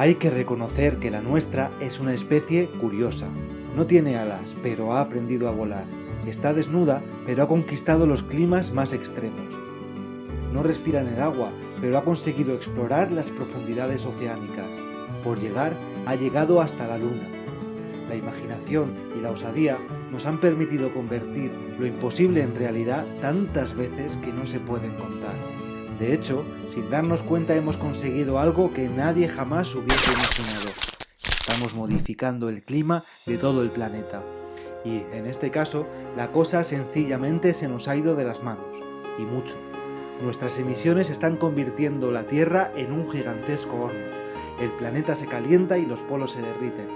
Hay que reconocer que la nuestra es una especie curiosa. No tiene alas, pero ha aprendido a volar. Está desnuda, pero ha conquistado los climas más extremos. No respira en el agua, pero ha conseguido explorar las profundidades oceánicas. Por llegar, ha llegado hasta la luna. La imaginación y la osadía nos han permitido convertir lo imposible en realidad tantas veces que no se pueden contar. De hecho, sin darnos cuenta hemos conseguido algo que nadie jamás hubiese imaginado. Estamos modificando el clima de todo el planeta. Y, en este caso, la cosa sencillamente se nos ha ido de las manos. Y mucho. Nuestras emisiones están convirtiendo la Tierra en un gigantesco horno. El planeta se calienta y los polos se derriten.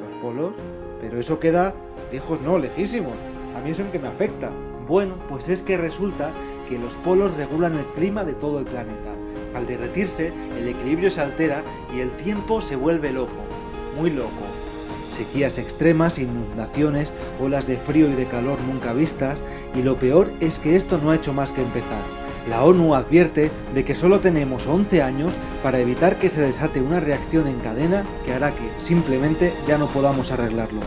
¿Los polos? Pero eso queda lejos no, lejísimos. A mí eso en que me afecta. Bueno, pues es que resulta que los polos regulan el clima de todo el planeta. Al derretirse, el equilibrio se altera y el tiempo se vuelve loco, muy loco. Sequías extremas, inundaciones, olas de frío y de calor nunca vistas, y lo peor es que esto no ha hecho más que empezar. La ONU advierte de que solo tenemos 11 años para evitar que se desate una reacción en cadena que hará que simplemente ya no podamos arreglarlo.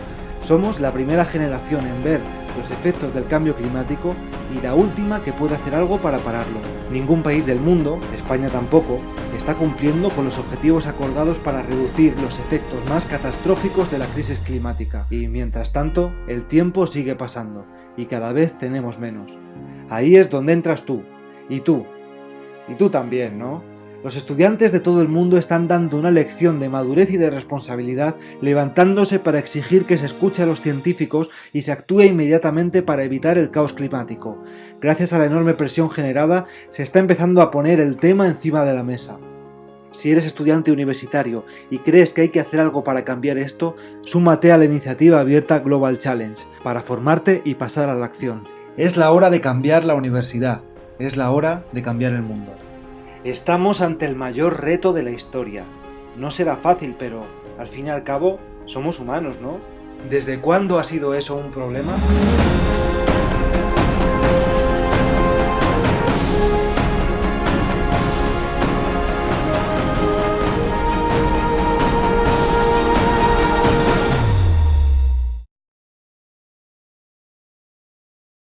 Somos la primera generación en ver los efectos del cambio climático y la última que puede hacer algo para pararlo. Ningún país del mundo, España tampoco, está cumpliendo con los objetivos acordados para reducir los efectos más catastróficos de la crisis climática. Y mientras tanto, el tiempo sigue pasando y cada vez tenemos menos. Ahí es donde entras tú, y tú. Y tú también, ¿no? Los estudiantes de todo el mundo están dando una lección de madurez y de responsabilidad, levantándose para exigir que se escuche a los científicos y se actúe inmediatamente para evitar el caos climático. Gracias a la enorme presión generada, se está empezando a poner el tema encima de la mesa. Si eres estudiante universitario y crees que hay que hacer algo para cambiar esto, súmate a la iniciativa abierta Global Challenge, para formarte y pasar a la acción. Es la hora de cambiar la universidad, es la hora de cambiar el mundo. Estamos ante el mayor reto de la historia. No será fácil, pero al fin y al cabo somos humanos, ¿no? ¿Desde cuándo ha sido eso un problema?